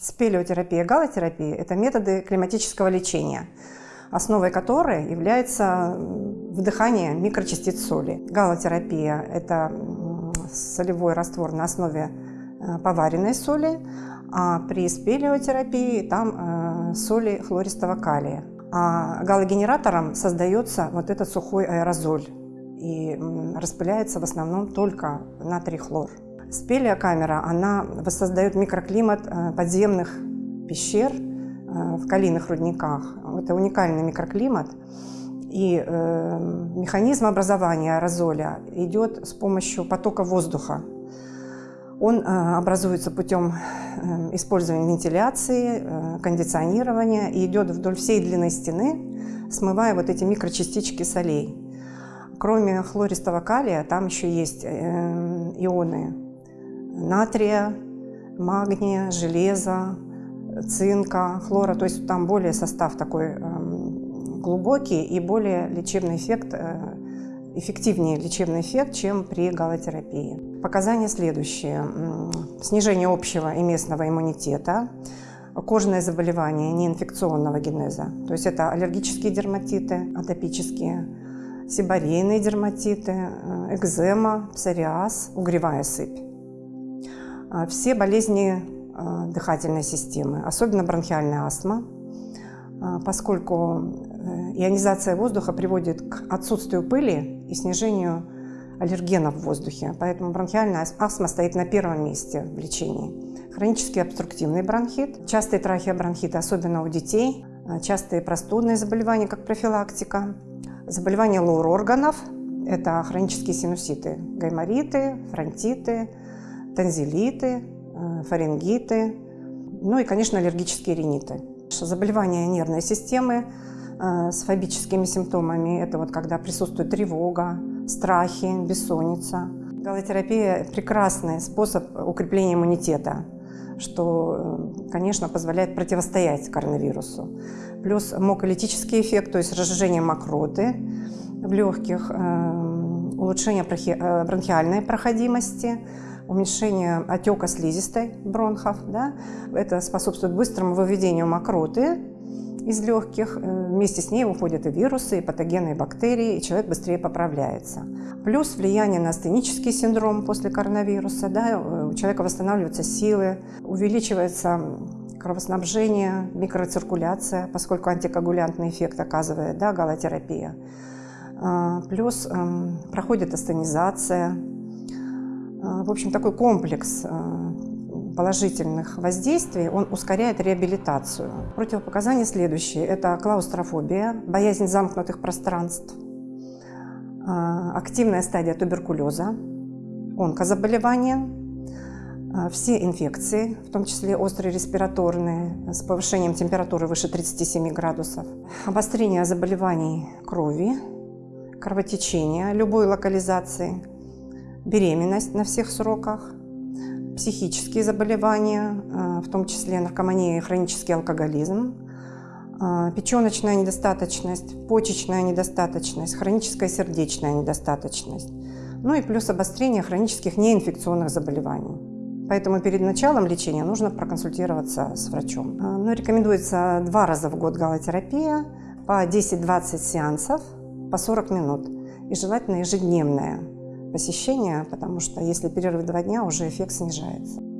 Спелеотерапия и галотерапия – это методы климатического лечения, основой которой является вдыхание микрочастиц соли. Галотерапия – это солевой раствор на основе э, поваренной соли, а при спелеотерапии там э, соли хлористого калия. А галогенератором создается вот этот сухой аэрозоль и распыляется в основном только натрий хлор. Спелеокамера, она воссоздает микроклимат э, подземных пещер э, в калийных рудниках. Это уникальный микроклимат. И э, механизм образования аэрозоля идет с помощью потока воздуха. Он э, образуется путем э, использования вентиляции, э, кондиционирования и идет вдоль всей длины стены, смывая вот эти микрочастички солей. Кроме хлористого калия, там еще есть э, ионы натрия, магния, железа, цинка, хлора. То есть там более состав такой эм, глубокий и более лечебный эффект, э, эффективнее лечебный эффект, чем при галотерапии. Показания следующие. Снижение общего и местного иммунитета, кожные заболевания неинфекционного генеза, то есть это аллергические дерматиты, атопические, сибарейные дерматиты, э, экзема, псориаз, угревая сыпь. А, все болезни а, дыхательной системы, особенно бронхиальная астма, а, поскольку э, ионизация воздуха приводит к отсутствию пыли и снижению аллергенов в воздухе. Поэтому бронхиальная астма стоит на первом месте в лечении. Хронический обструктивный бронхит, частые трахеобронхиты, особенно у детей, частые простудные заболевания, как профилактика, заболевания лор-органов, это хронические синуситы, гаймориты, фронтиты, танзелиты, э, фарингиты, ну и, конечно, аллергические риниты. Заболевания нервной системы э, с фобическими симптомами – это вот когда присутствует тревога, страхи, бессонница. Галотерапия – прекрасный способ укрепления иммунитета, что, э, конечно, позволяет противостоять коронавирусу. Плюс моколитический эффект, то есть разжижение мокроты в легких, улучшение бронхиальной проходимости – уменьшение отека слизистой бронхов. Да? Это способствует быстрому выведению мокроты из легких. Э, вместе с ней уходят и вирусы, и патогенные бактерии, и человек быстрее поправляется. Плюс влияние на астенический синдром после коронавируса. Да? Э, у человека восстанавливаются силы, увеличивается кровоснабжение, микроциркуляция, поскольку антикоагулянтный эффект оказывает да, галотерапия. А, плюс эм, проходит астенизация, в общем, такой комплекс э, положительных воздействий, он ускоряет реабилитацию. Противопоказания следующие. Это клаустрофобия, боязнь замкнутых пространств, э, активная стадия туберкулеза, онкозаболевания, э, все инфекции, в том числе острые респираторные, с повышением температуры выше 37 градусов, обострение заболеваний крови, кровотечения любой локализации – беременность на всех сроках, психические заболевания, э, в том числе наркомания и хронический алкоголизм, э, печеночная недостаточность, почечная недостаточность, хроническая сердечная недостаточность, ну и плюс обострение хронических неинфекционных заболеваний. Поэтому перед началом лечения нужно проконсультироваться с врачом. Э, ну, рекомендуется два раза в год галотерапия по 10-20 сеансов по 40 минут и желательно ежедневная посещения, потому что если перерыв два дня, уже эффект снижается.